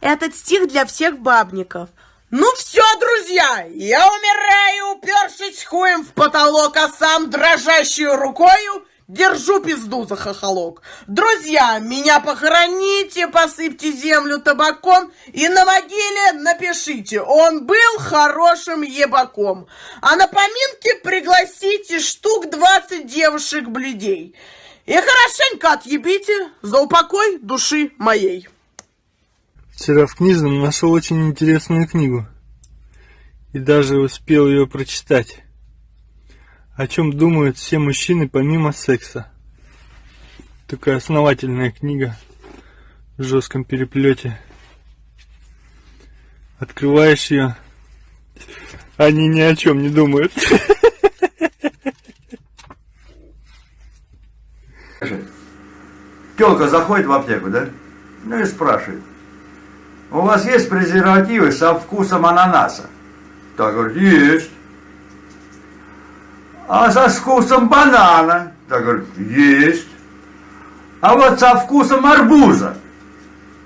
Этот стих для всех бабников. Ну все, друзья, я умираю, упершись хуем в потолок, а сам дрожащей рукою держу пизду за хохолок. Друзья, меня похороните, посыпьте землю табаком и на могиле напишите, он был хорошим ебаком. А на поминке пригласите штук 20 девушек-бледей. И хорошенько отъебите за упокой души моей. Вчера в книжном нашел очень интересную книгу. И даже успел ее прочитать. О чем думают все мужчины помимо секса. Такая основательная книга в жестком переплете. Открываешь ее, они ни о чем не думают. Телка заходит в аптеку, да? Ну и спрашивает. У вас есть презервативы со вкусом ананаса? Так говорит, есть. А со вкусом банана? Так говорит, есть. А вот со вкусом арбуза?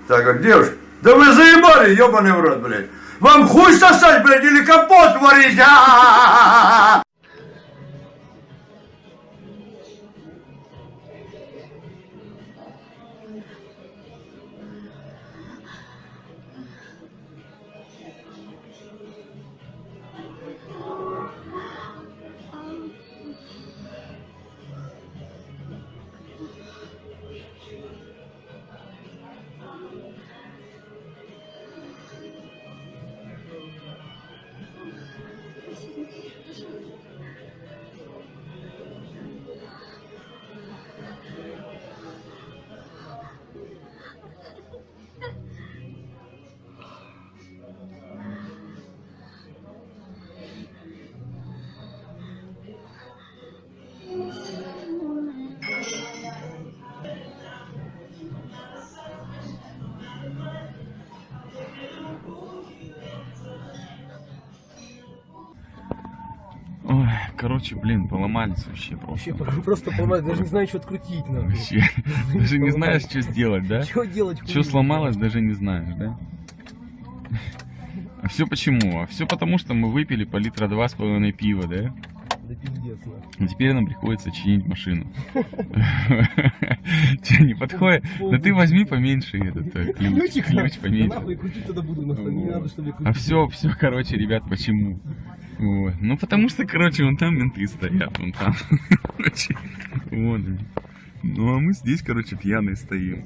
Так говорит, девушка, да вы заебали, ебаный в рот, блядь. Вам хуй сосать, блядь, или капот варить? А-а-а-а-а! Ой, короче, блин, поломались вообще просто. Вообще, просто поломать, даже не знаю, что открутить надо. Вообще. Даже не знаешь, что сделать, да? Что делать? Что сломалось, даже не знаешь, да? А все почему? А все потому, что мы выпили по литра два с половиной пива, да? Да пиздец, теперь нам приходится чинить машину. Че, не подходит? Да ты возьми поменьше этот э, ключ, ключ поменьше. А все, все, короче, ребят, почему? Вот. Ну, потому что, короче, вон там менты стоят, вон там. Короче, вот. Ну, а мы здесь, короче, пьяные стоим.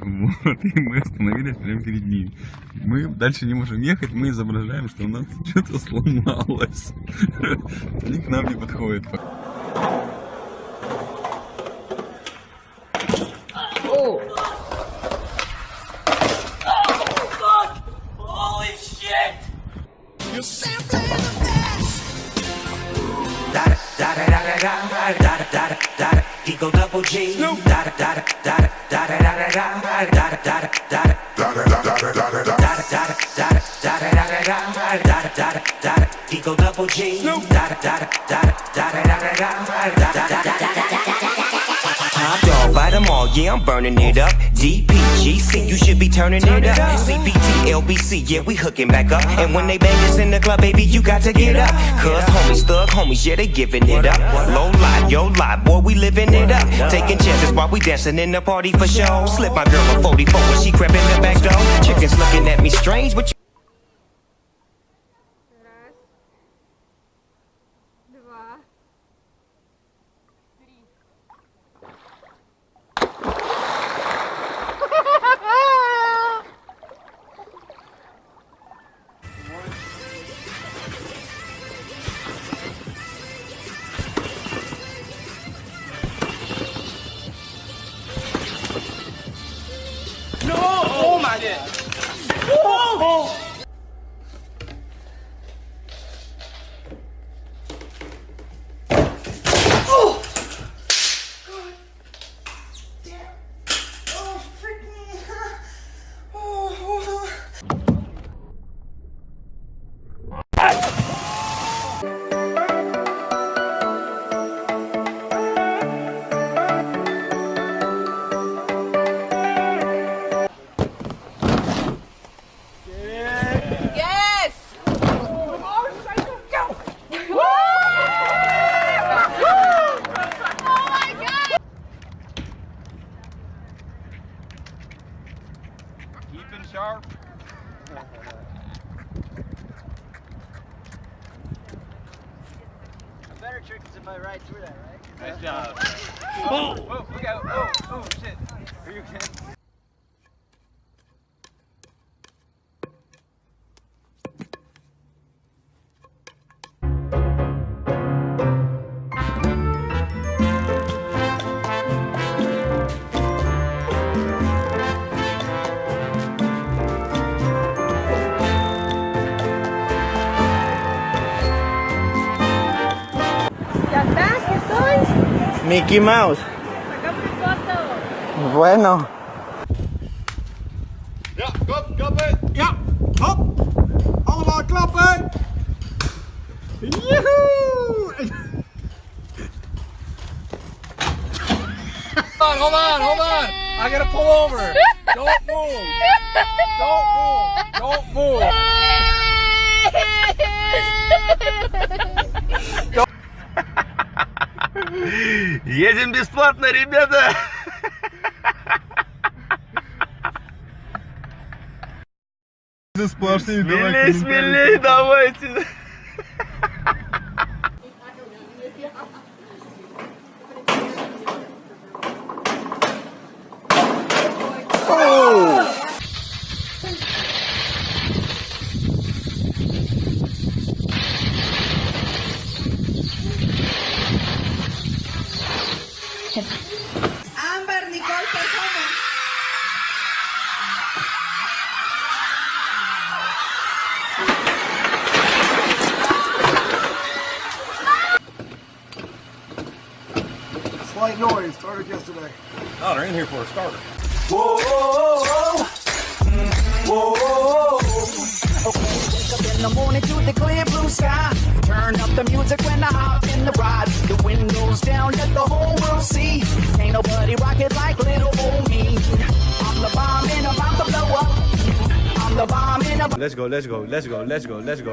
Вот, и мы остановились прямо перед ними. Мы дальше не можем ехать, мы изображаем, что у нас что-то сломалось. Они к нам не подходят. Eagle double G. Da da da da da da da da da da da da yeah, I'm burning it up. DPGC, you should be turning it up. CPT, LBC, yeah, we hooking back up. And when they bang us in the club, baby, you got to get up. Cuz homies, thug homies, yeah, they giving it up. Low lie, yo lie, boy, we living it up. Taking chances while we dancing in the party for show. Slip my girl a 44 when she crept in the back door. Chickens looking at me strange, but you 哦 Is if I ride through that, right? Nice job. Oh, oh, look out. Oh, oh, shit. Are you okay? Mickey Mouse. Bueno. Ja, kop, klappen. Ja, hop. Allemaal klappen. Joehoe. Hold on, hold on, hold on. I gotta pull over. Don't move. Don't move. Don't move. Едем бесплатно, ребята! Смелей, смелей, давайте! Action. Amber Nicole performance. Slight noise, started yesterday. Oh, they're in here for a starter. Whoa, whoa, whoa. The morning to the clear blue sky. Turn up the music when I hop in the ride. The windows down, let the whole world see. Ain't nobody like little old me. I'm the bomb and I'm about to blow up. I'm the bomb and I'm Let's go, let's go, let's go, let's go, let's go.